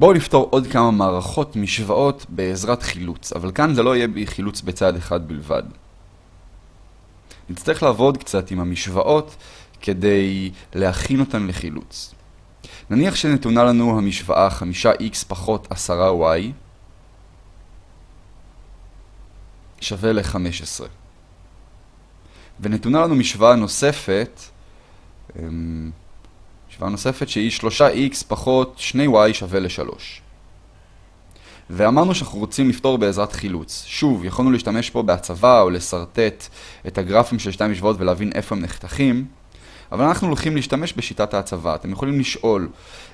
בואו נפתור עוד כמה מערכות משוואות בעזרת חילוץ, אבל כאן זה לא יהיה בחילוץ בצד אחד בלבד. נצטרך לעבוד קצת עם המשוואות כדי להכין אותן לחילוץ. נניח שנתונה לנו המשוואה 5x פחות 10y שווה ל-15. ונתונה לנו משוואה נוספת, אמ, משוואה נוספת שהיא 3x פחות 2y שווה ל-3. ואמרנו שאנחנו רוצים לפתור בעזרת חילוץ. שוב, יכולנו להשתמש פה בהצבה או לסרטט את הגרפים של שתי משוואות ולהבין איפה הם נחתכים, אבל אנחנו הולכים להשתמש בשיטת ההצבה. אתם יכולים לשאול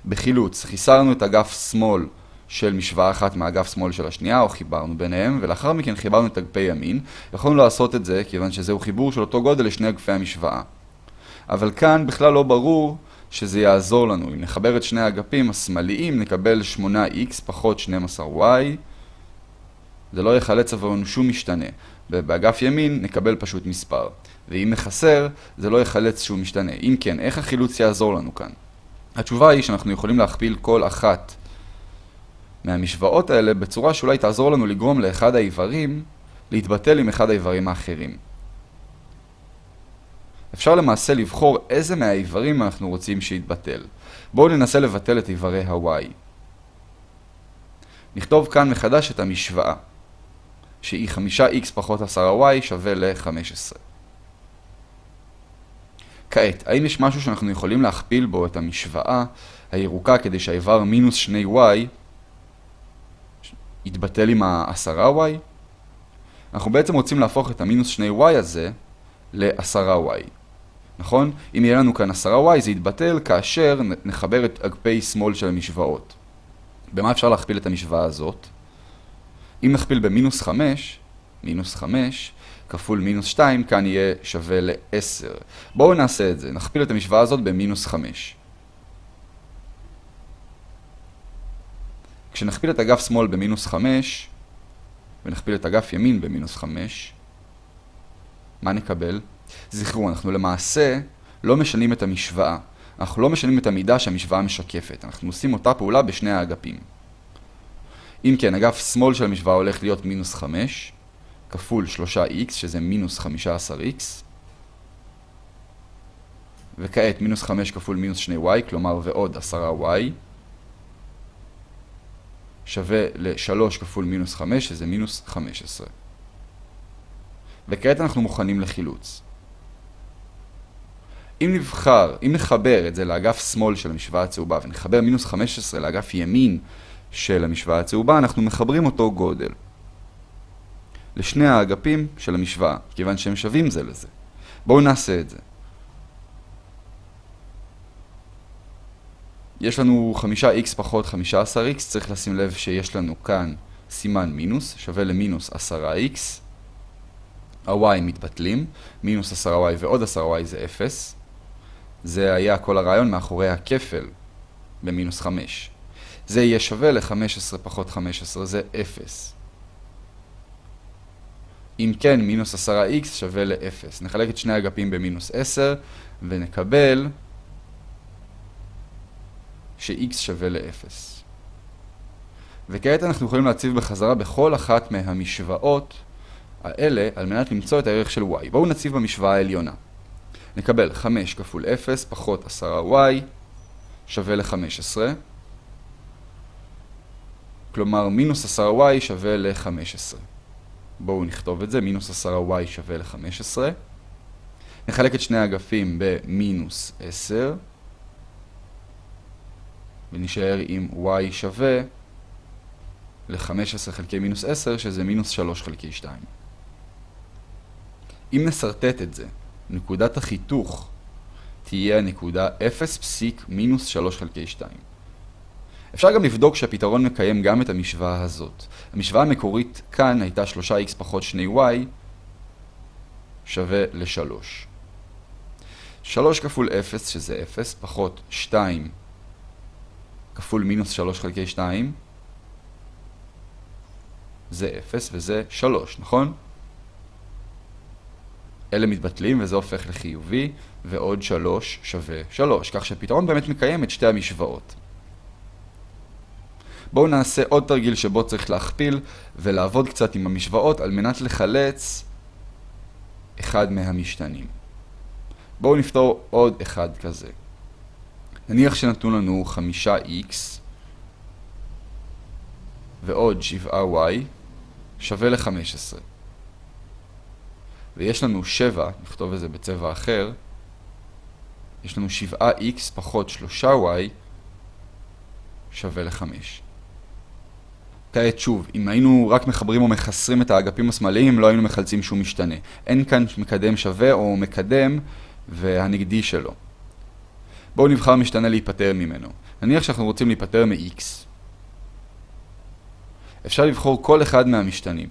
בחילוץ, חיסרנו את אגף שמאל של משוואה אחת מאגף שמאל של השנייה, או חיברנו ביניהם, ולאחר מכן חיברנו את אגפי ימין. יכולנו לעשות את זה, כיוון שזהו חיבור של אותו גודל לשני אגפי המשוואה. אבל כאן בכלל לא ברור שזה יעזור לנו. אם נחבר את שני האגפים השמאליים, נקבל 8x פחות 12y. זה לא יחלץ עבורנו שום משתנה. ובאגף ימין נקבל פשוט מספר. ואם מחסר, זה לא יחלץ שום משתנה. אם כן, איך החילוץ יעזור לנו כאן? התשובה היא שאנחנו יכולים להכפיל כל אחת מהמשוואות האלה בצורה שאולי תעזור לנו לגרום לאחד האיברים להתבטל עם אחד האיברים האחרים. אפשר למעשה לבחור איזה מהאיברים אנחנו רוצים שיתבטל. בואו ננסה לבטל את איברי ה-y. נכתוב כאן מחדש את המשוואה, שהיא 5x פחות 10y שווה ל-15. כעת, האם יש משהו שאנחנו יכולים להכפיל בו את המשוואה הירוקה כדי שהאיבר מינוס 2y יתבטל עם ה-10y? אנחנו בעצם רוצים להפוך את המינוס 2y הזה ל-10y. נכון? אם יהיה לנו כאן 10y זה יתבטל כאשר נחבר את אגפי שמאל של המשוואות. במה אפשר להכפיל את המשוואה הזאת? אם נכפיל במינוס 5, מינוס 5, כפול מינוס 2, כאן יהיה שווה ל-10. בואו נעשה את זה, נכפיל את המשוואה הזאת במינוס 5. כשנכפיל את אגף שמאל במינוס 5, ונכפיל את אגף ימין במינוס 5, מה נקבל? זכרו, אנחנו למעשה לא משנים את המשוואה. אנחנו לא משנים את המידה שהמשוואה משקפת. אנחנו עושים אותה פעולה בשני האגפים. אם כן, אגף שמאל של המשוואה הולך להיות מינוס 5, כפול 3x, שזה מינוס 15x. וכעת מינוס 5 כפול מינוס 2y, כלומר ועוד 10y. שווה ל-3 כפול מינוס 5, שזה מינוס 15. וכעת אנחנו מוכנים לחילוץ. אם נבחר, אם נחבר את זה לאגף שמאל של המשוואה הצהובה ונחבר מינוס 15 לאגף ימין של המשוואה הצהובה, אנחנו מחברים אותו גודל. לשני האגפים של המשוואה, כיוון שהם שווים זה לזה. בואו נעשה את זה. יש לנו 5x פחות 15x, צריך לשים לב שיש לנו כאן סימן מינוס, שווה למינוס 10x. ה-y מתבטלים, מינוס 10y ועוד 10y זה 0. זה היה כל הרעיון מאחורי הכפל במינוס 5. זה יהיה שווה ל-15 פחות 15, זה 0. אם כן, מינוס 10x שווה ל-0. נחלק את שני אגפים במינוס 10 ונקבל ש-x שווה ל-0. וכעת אנחנו יכולים להציב בחזרה בכל אחת מהמשוואות האלה על מנת למצוא את הערך של y. בואו נציב במשוואה העליונה. נקבל 5 כפול 0 פחות 10y שווה ל-15. כלומר, מינוס 10y שווה ל-15. בואו נכתוב את זה, מינוס 10y שווה ל-15. נחלק את שני האגפים במינוס 10. ונשאר עם y שווה ל-15 חלקי מינוס 10, שזה מינוס 3 חלקי 2. אם נסרטט את זה, נקודת החיתוך תהיה הנקודה 0 פסיק מינוס 3 חלקי 2. אפשר גם לבדוק שהפתרון מקיים גם את המשוואה הזאת. המשוואה המקורית כאן הייתה 3x פחות 2y שווה ל-3. 3 כפול 0 שזה 0 פחות 2 כפול מינוס 3 חלקי 2 זה 0 וזה 3, נכון? אלה מתבטלים וזה הופך לחיובי, ועוד 3 שווה 3, כך שהפתרון באמת מקיים את שתי המשוואות. בואו נעשה עוד תרגיל שבו צריך להכפיל ולעבוד קצת עם המשוואות על מנת לחלץ אחד מהמשתנים. בואו נפתור עוד אחד כזה. נניח שנתנו לנו 5x ועוד 7y שווה ל-15. ויש לנו 7, נכתוב את זה בצבע אחר, יש לנו 7x פחות 3y שווה ל-5. כעת שוב, אם היינו רק מחברים או מחסרים את האגפים השמאליים, לא היינו מחלצים שום משתנה. אין כאן מקדם שווה או מקדם והנגדי שלו. בואו נבחר משתנה להיפטר ממנו. נניח שאנחנו רוצים להיפטר מ-x. אפשר לבחור כל אחד מהמשתנים.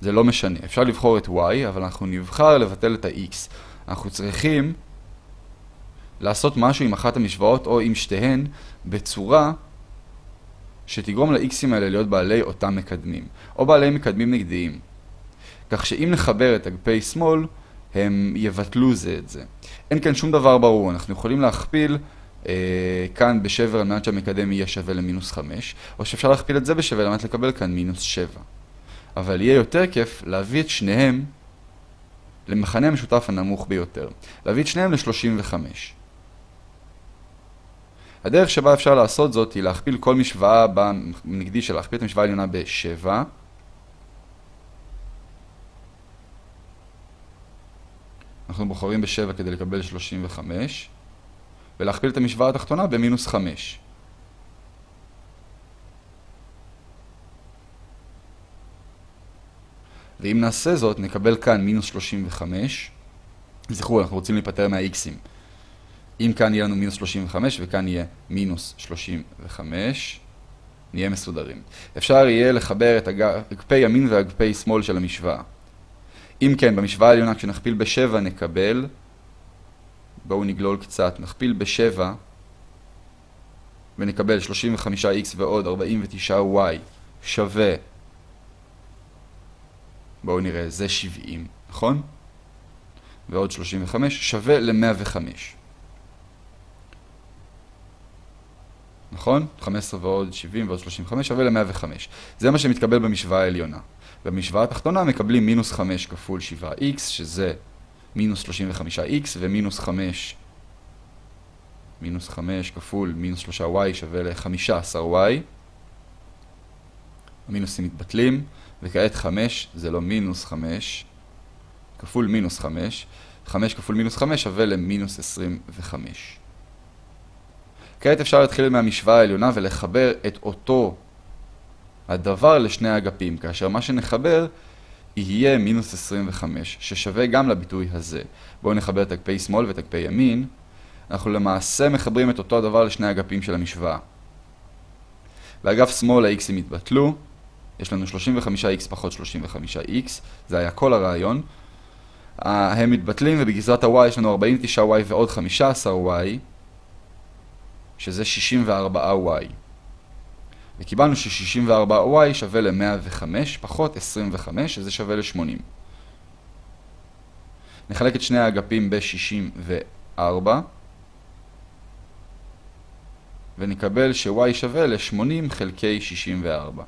זה לא משנה. אפשר לבחור את y, אבל אנחנו נבחר לבטל את ה-x. אנחנו צריכים לעשות משהו עם אחת המשוואות או עם שתיהן בצורה שתגרום ל-x'ים האלה להיות בעלי אותם מקדמים, או בעלי מקדמים נגדיים. כך שאם נחבר את אגפי שמאל, הם יבטלו זה את זה. אין כאן שום דבר ברור, אנחנו יכולים להכפיל אה, כאן בשבר על מנת שהמקדם יהיה שווה למינוס 5, או שאפשר להכפיל את זה בשווה על מנת לקבל כאן מינוס 7. אבל יהיה יותר כיף להביא את שניהם למחנה המשותף הנמוך ביותר. להביא את שניהם ל-35. הדרך שבה אפשר לעשות זאת היא להכפיל כל משוואה בנגדי של להכפיל את המשוואה העליונה ב-7 אנחנו בוחרים ב-7 כדי לקבל 35 ולהכפיל את המשוואה התחתונה במינוס 5 ואם נעשה זאת נקבל כאן מינוס 35 זכרו אנחנו רוצים להיפטר מה-x'ים אם כאן יהיה לנו מינוס 35 וכאן יהיה מינוס 35, נהיה מסודרים. אפשר יהיה לחבר את אגפי ימין ואגפי שמאל של המשוואה. אם כן, במשוואה העליונה כשנכפיל ב-7 נקבל, בואו נגלול קצת, נכפיל ב-7 ונקבל 35x ועוד 49y שווה, בואו נראה, זה 70, נכון? ועוד 35 שווה ל-105. נכון? 15 ועוד 70 ועוד 35 שווה ל-105. זה מה שמתקבל במשוואה העליונה. במשוואה התחתונה מקבלים מינוס 5 כפול 7x, שזה מינוס 35x, ומינוס 5, מינוס 5 כפול מינוס 3y שווה ל-15y. המינוסים מתבטלים, וכעת 5 זה לא מינוס 5, כפול מינוס 5. 5 כפול מינוס 5 שווה למינוס 25. כעת אפשר להתחיל מהמשוואה העליונה ולחבר את אותו הדבר לשני האגפים, כאשר מה שנחבר יהיה מינוס 25, ששווה גם לביטוי הזה. בואו נחבר את אגפי שמאל ואת אגפי ימין. אנחנו למעשה מחברים את אותו הדבר לשני האגפים של המשוואה. באגף שמאל ה-x'ים התבטלו, יש לנו 35x פחות 35x, זה היה כל הרעיון. הם מתבטלים ובגזרת ה-y יש לנו 49y ועוד 15y. שזה 64y. וקיבלנו ש-64y שווה ל-105 פחות 25, שזה שווה ל-80. נחלק את שני האגפים ב-64, ונקבל ש-y שווה ל-80 חלקי 64.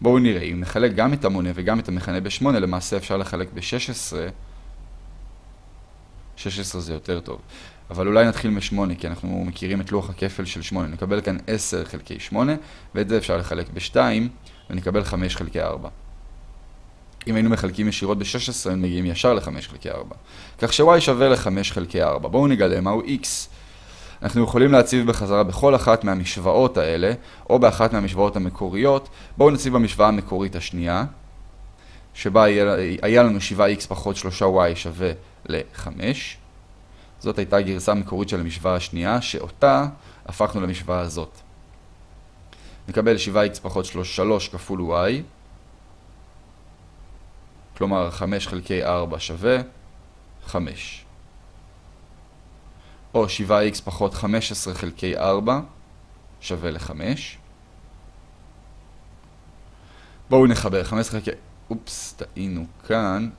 בואו נראה, אם נחלק גם את המונה וגם את המכנה ב-8, למעשה אפשר לחלק ב-16. 16 זה יותר טוב. אבל אולי נתחיל מ-8, כי אנחנו מכירים את לוח הכפל של 8. נקבל כאן 10 חלקי 8, ואת זה אפשר לחלק ב-2, ונקבל 5 חלקי 4. אם היינו מחלקים ישירות ב-16, הם מגיעים ישר ל-5 חלקי 4. כך ש-y שווה ל-5 חלקי 4. בואו נגלה מהו x. אנחנו יכולים להציב בחזרה בכל אחת מהמשוואות האלה, או באחת מהמשוואות המקוריות. בואו נציב במשוואה המקורית השנייה, שבה היה, לנו 7x פחות 3y שווה ל-5. זאת הייתה גרסה מקורית של המשוואה השנייה, שאותה הפכנו למשוואה הזאת. נקבל 7x פחות 3 כפול y, כלומר 5 חלקי 4 שווה 5. או 7x פחות 15 חלקי 4 שווה ל-5. בואו נחבר 15 חלקי... אופס, טעינו כאן.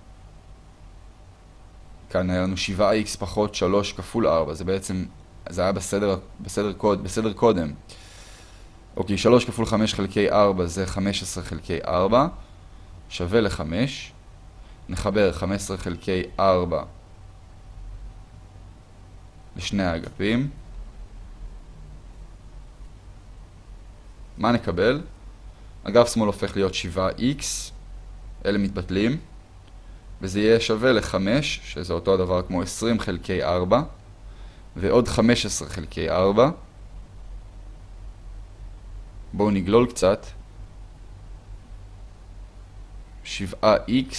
כאן היה לנו 7x פחות 3 כפול 4, זה בעצם זה היה בסדר, בסדר, קוד, בסדר קודם. אוקיי, 3 כפול 5 חלקי 4 זה 15 חלקי 4, שווה ל-5. נחבר 15 חלקי 4 לשני האגפים. מה נקבל? אגף שמאל הופך להיות 7x, אלה מתבטלים, וזה יהיה שווה ל-5, שזה אותו הדבר כמו 20 חלקי 4, ועוד 15 חלקי 4. בואו נגלול קצת. 7x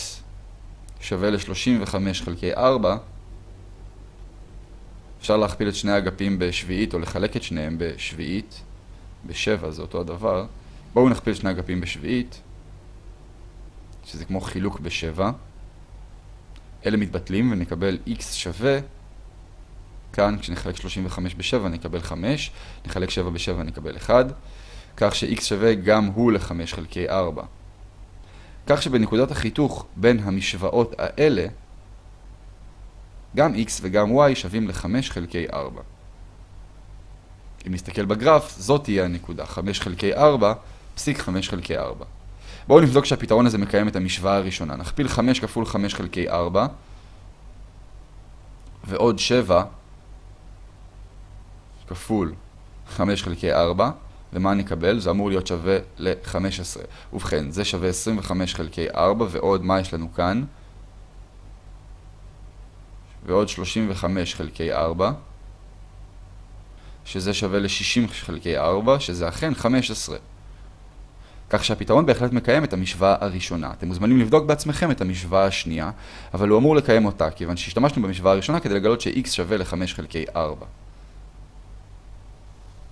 שווה ל-35 חלקי 4. אפשר להכפיל את שני האגפים בשביעית או לחלק את שניהם בשביעית. ב-7 זה אותו הדבר. בואו נכפיל שני אגפים בשביעית, שזה כמו חילוק ב-7. אלה מתבטלים ונקבל x שווה, כאן כשנחלק 35 ב-7 נקבל 5, נחלק 7 ב-7 נקבל 1, כך ש-x שווה גם הוא ל-5 חלקי 4. כך שבנקודת החיתוך בין המשוואות האלה, גם x וגם y שווים ל-5 חלקי 4. אם נסתכל בגרף, זאת תהיה הנקודה, 5 חלקי 4, פסיק 5 חלקי 4. בואו נבדוק שהפתרון הזה מקיים את המשוואה הראשונה. נכפיל 5 כפול 5 חלקי 4, ועוד 7 כפול 5 חלקי 4, ומה נקבל? זה אמור להיות שווה ל-15. ובכן, זה שווה 25 חלקי 4, ועוד מה יש לנו כאן? ועוד 35 חלקי 4. שזה שווה ל-60 חלקי 4, שזה אכן 15. כך שהפתרון בהחלט מקיים את המשוואה הראשונה. אתם מוזמנים לבדוק בעצמכם את המשוואה השנייה, אבל הוא אמור לקיים אותה, כיוון שהשתמשנו במשוואה הראשונה כדי לגלות ש-x שווה ל-5 חלקי 4.